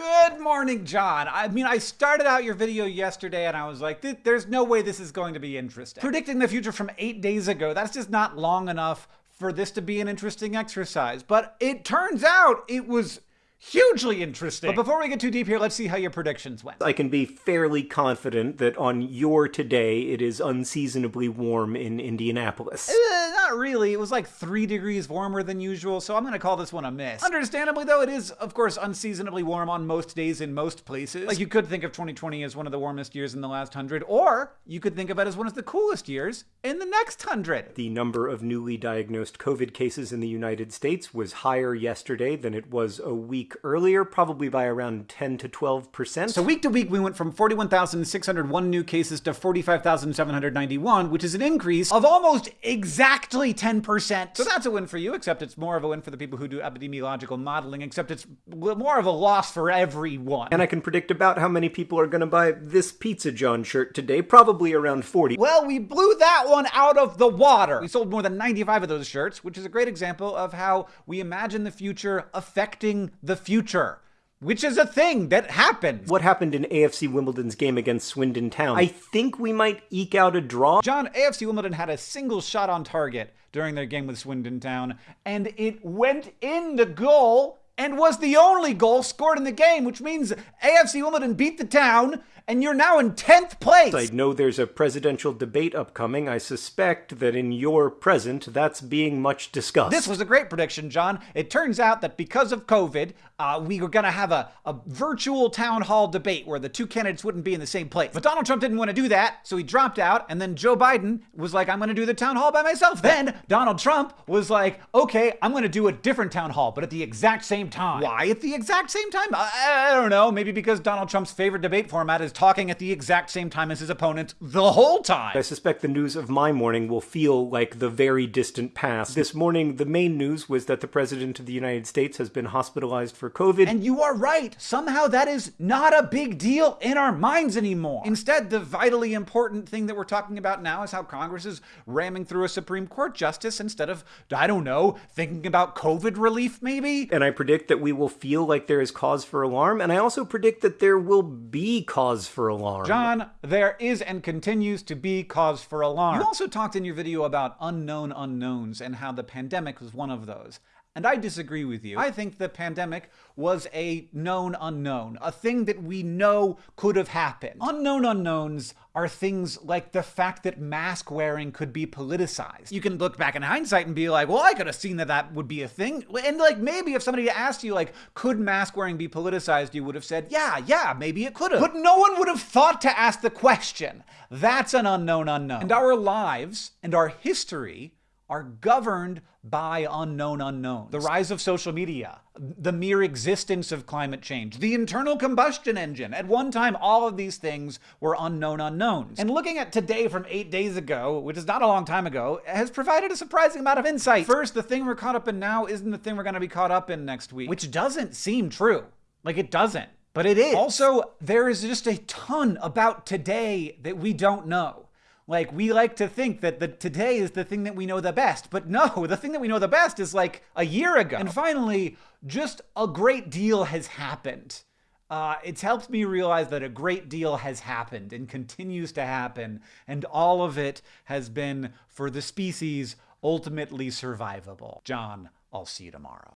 Good morning, John. I mean, I started out your video yesterday and I was like, there's no way this is going to be interesting. Predicting the future from eight days ago, that's just not long enough for this to be an interesting exercise. But it turns out it was hugely interesting. But before we get too deep here, let's see how your predictions went. I can be fairly confident that on your today, it is unseasonably warm in Indianapolis. Uh, not really. It was like three degrees warmer than usual, so I'm going to call this one a miss. Understandably, though, it is, of course, unseasonably warm on most days in most places. Like, you could think of 2020 as one of the warmest years in the last hundred, or you could think of it as one of the coolest years in the next hundred. The number of newly diagnosed COVID cases in the United States was higher yesterday than it was a week week earlier, probably by around 10 to 12%. So week to week, we went from 41,601 new cases to 45,791, which is an increase of almost exactly 10%. So that's a win for you, except it's more of a win for the people who do epidemiological modeling, except it's more of a loss for everyone. And I can predict about how many people are going to buy this Pizza John shirt today, probably around 40. Well, we blew that one out of the water. We sold more than 95 of those shirts, which is a great example of how we imagine the future affecting the future which is a thing that happens. What happened in AFC Wimbledon's game against Swindon Town? I think we might eke out a draw. John, AFC Wimbledon had a single shot on target during their game with Swindon Town, and it went in the goal and was the only goal scored in the game, which means AFC Wimbledon beat the town and you're now in 10th place. I know there's a presidential debate upcoming. I suspect that in your present, that's being much discussed. This was a great prediction, John. It turns out that because of COVID, uh, we were going to have a, a virtual town hall debate where the two candidates wouldn't be in the same place. But Donald Trump didn't want to do that, so he dropped out, and then Joe Biden was like, I'm going to do the town hall by myself. Then Donald Trump was like, okay, I'm going to do a different town hall, but at the exact same time. Why at the exact same time? I, I don't know. Maybe because Donald Trump's favorite debate format is talking at the exact same time as his opponent the whole time. I suspect the news of my morning will feel like the very distant past. This morning, the main news was that the President of the United States has been hospitalized for COVID. And you are right. Somehow that is not a big deal in our minds anymore. Instead, the vitally important thing that we're talking about now is how Congress is ramming through a Supreme Court justice instead of, I don't know, thinking about COVID relief maybe. And I predict that we will feel like there is cause for alarm. And I also predict that there will be cause for alarm alarm. John, there is and continues to be cause for alarm. You also talked in your video about unknown unknowns and how the pandemic was one of those. And I disagree with you. I think the pandemic was a known unknown, a thing that we know could have happened. Unknown unknowns are things like the fact that mask wearing could be politicized. You can look back in hindsight and be like, well, I could have seen that that would be a thing. And like maybe if somebody asked you, like, could mask wearing be politicized, you would have said, yeah, yeah, maybe it could have. But no one would have thought to ask the question. That's an unknown unknown. And our lives and our history are governed by unknown unknowns. The rise of social media, the mere existence of climate change, the internal combustion engine. At one time, all of these things were unknown unknowns. And looking at today from eight days ago, which is not a long time ago, has provided a surprising amount of insight. First, the thing we're caught up in now isn't the thing we're going to be caught up in next week, which doesn't seem true. Like, it doesn't. But it is. Also, there is just a ton about today that we don't know. Like we like to think that the today is the thing that we know the best, but no, the thing that we know the best is like a year ago. And finally, just a great deal has happened. Uh, it's helped me realize that a great deal has happened and continues to happen, and all of it has been for the species ultimately survivable. John, I'll see you tomorrow.